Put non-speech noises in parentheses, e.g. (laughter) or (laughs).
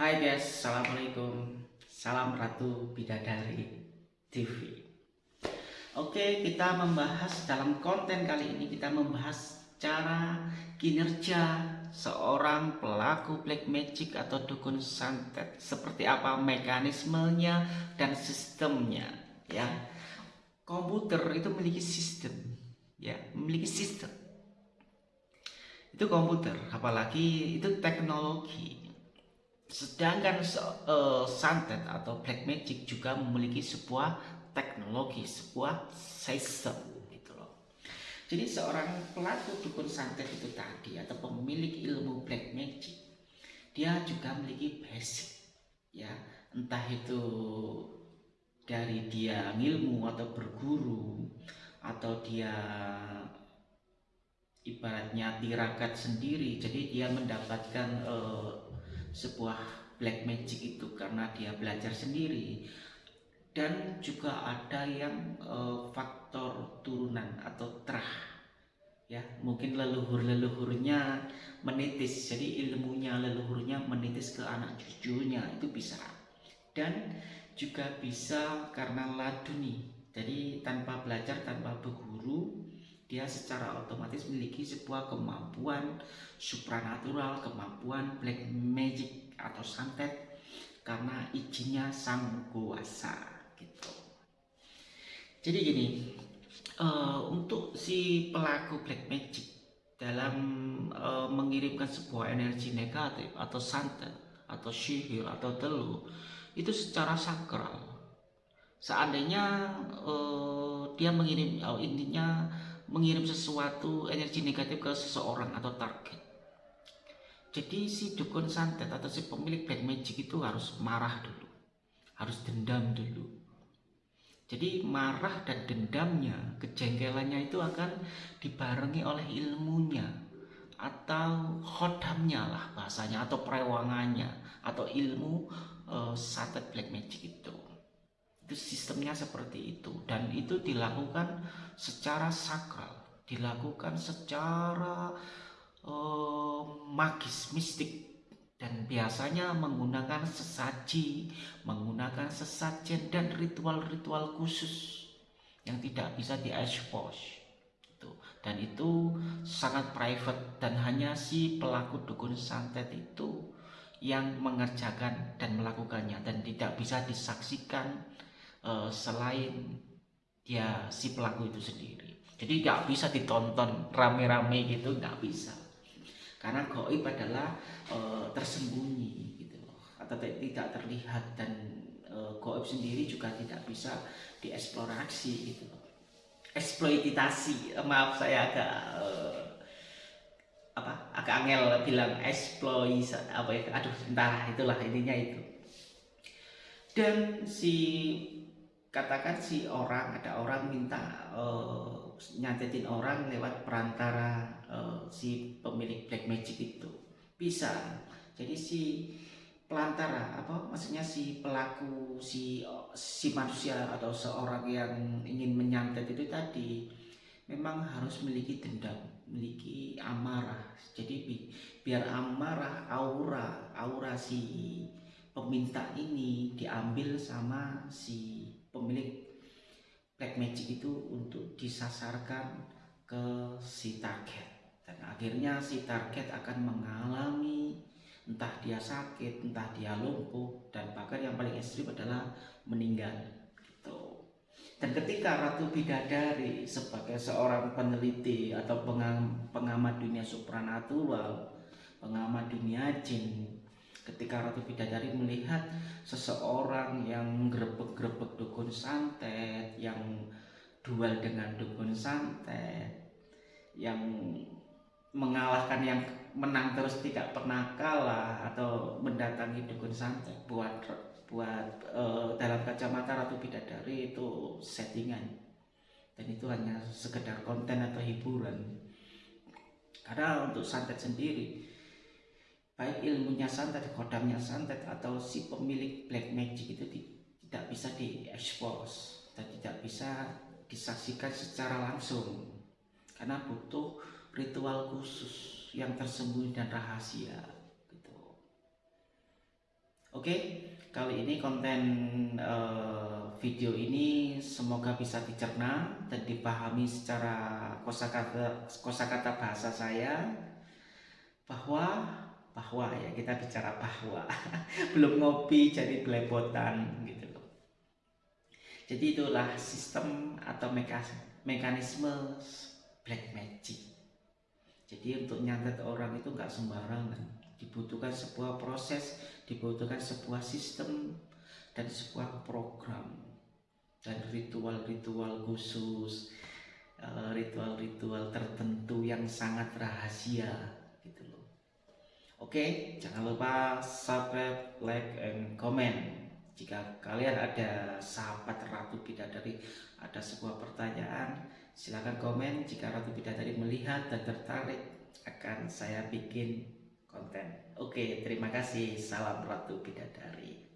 Hai guys, Assalamualaikum. Salam Ratu Bidadari TV Oke, kita membahas dalam konten kali ini Kita membahas cara kinerja seorang pelaku black magic atau dukun santet. Seperti apa mekanismenya dan sistemnya ya. Komputer itu memiliki sistem ya memiliki sistem. Itu komputer apalagi itu teknologi Sedangkan uh, santet atau black magic juga memiliki sebuah teknologi, sebuah sistem gitu loh. Jadi seorang pelaku dukun santet itu tadi atau pemilik ilmu black magic, dia juga memiliki basic ya, entah itu dari dia ilmu atau berguru atau dia ibaratnya tirakat sendiri jadi dia mendapatkan uh, sebuah black magic itu karena dia belajar sendiri. Dan juga ada yang uh, faktor turunan atau terah ya. Mungkin leluhur-leluhurnya menitis. Jadi ilmunya leluhurnya menitis ke anak cucunya itu bisa. Dan juga bisa karena laduni. Jadi tanpa belajar tanpa berguru dia secara otomatis memiliki sebuah kemampuan supranatural, kemampuan black magic atau santet karena izinnya sang kuasa gitu. Jadi gini, uh, untuk si pelaku black magic dalam uh, mengirimkan sebuah energi negatif atau santet atau sihir atau teluh itu secara sakral. Seandainya uh, dia mengirim, oh, intinya mengirim sesuatu energi negatif ke seseorang atau target. Jadi si dukun santet atau si pemilik black magic itu harus marah dulu, harus dendam dulu. Jadi marah dan dendamnya, kejengkelannya itu akan dibarengi oleh ilmunya atau khodamnya lah bahasanya atau perewangannya atau ilmu uh, santet black magic itu itu sistemnya seperti itu. Dan itu dilakukan secara sakral. Dilakukan secara uh, magis mistik. Dan biasanya menggunakan sesaji menggunakan sesajen dan ritual-ritual khusus yang tidak bisa diekspos. Itu dan itu sangat private. Dan hanya si pelaku dukun santet itu yang mengerjakan dan melakukannya. Dan tidak bisa disaksikan uh, selain dia si pelaku itu sendiri. Jadi nggak bisa ditonton rame-rame gitu nggak bisa. Karena goib adalah uh, tersembunyi gitu atau tidak terlihat dan uh, goib sendiri juga tidak bisa dieksplorasi gitu eksploitasi maaf saya agak uh, apa agak angel bilang eksploitasi apa ya aduh entah itulah intinya itu dan si katakan si orang ada orang minta uh, nyantetin orang lewat perantara uh, si pemilik black magic itu. Bisa. Jadi si pelantara apa maksudnya si pelaku si si manusia atau seorang yang ingin menyantet itu tadi memang harus memiliki dendam memiliki amarah. Jadi bi biar amarah aura aura si peminta ini diambil sama si pemilik black magic itu untuk disasarkan ke si target dan akhirnya si target akan mengalami entah dia sakit, entah dia lumpuh dan bahkan yang paling ekstrim adalah meninggal gitu. Dan ketika Ratu Bidadari sebagai seorang peneliti atau pengamat dunia supranatural, pengamat dunia jin ketika Ratu Bidadari melihat seseorang yang grebek-grebek dukun santet, yang duel dengan dukun santet, yang mengalahkan yang menang terus tidak pernah kalah atau mendatangi dukun santet buat buat uh, dalam kacamata Ratu Bidadari itu settingan. Dan itu hanya sekedar konten atau hiburan. Karena untuk santet sendiri baik ilmunya santet, kodamnya santet atau si pemilik black magic itu tidak bisa diekspos dan tidak bisa disaksikan secara langsung karena butuh ritual khusus yang tersembunyi dan rahasia gitu. Oke, kali ini konten uh, video ini semoga bisa dicerna dan dipahami secara kosakata kosakata bahasa saya bahwa bahwa ya kita bicara bahwa (laughs) belum ngopi jadi belepotan gitu loh. Jadi itulah sistem atau mekanisme black magic. Jadi untuk nyantet orang itu nggak sembarangan dibutuhkan sebuah proses, dibutuhkan sebuah sistem dan sebuah program dan ritual-ritual khusus, eh, ritual-ritual tertentu yang sangat rahasia. Oke, jangan lupa subscribe, like, and comment. Jika kalian ada sahabat Ratu Bidadari ada sebuah pertanyaan, silahkan komen. Jika Ratu Bidadari melihat dan tertarik akan saya bikin konten. Oke, terima kasih. Salam Ratu Bidadari.